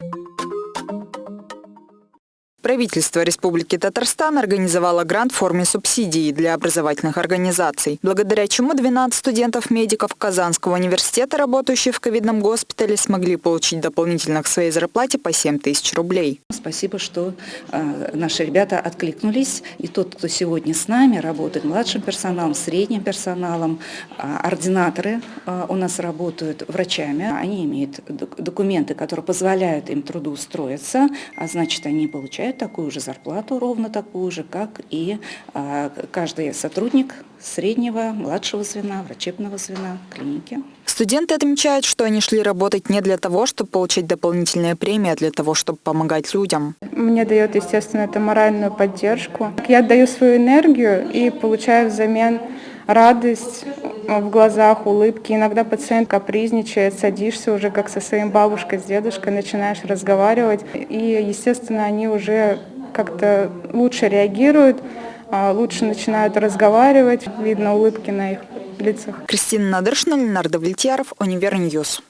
you Правительство Республики Татарстан организовало грант в форме субсидии для образовательных организаций, благодаря чему 12 студентов-медиков Казанского университета, работающих в ковидном госпитале, смогли получить дополнительно к своей зарплате по 7 тысяч рублей. Спасибо, что э, наши ребята откликнулись. И тот, кто сегодня с нами работает, младшим персоналом, средним персоналом, э, ординаторы э, у нас работают врачами. Они имеют документы, которые позволяют им трудоустроиться, а значит, они получают такую же зарплату, ровно такую же, как и а, каждый сотрудник среднего, младшего звена, врачебного звена клиники. Студенты отмечают, что они шли работать не для того, чтобы получать дополнительные премии, а для того, чтобы помогать людям. Мне дает, естественно, это моральную поддержку. Я отдаю свою энергию и получаю взамен радость в глазах, улыбки. Иногда пациент капризничает, садишься уже как со своим бабушкой, с дедушкой, начинаешь разговаривать. И, естественно, они уже как-то лучше реагируют, а, лучше начинают разговаривать. Видно улыбки на их лицах. Кристина Надыршина, Ленар Довлетьяров, Univer News.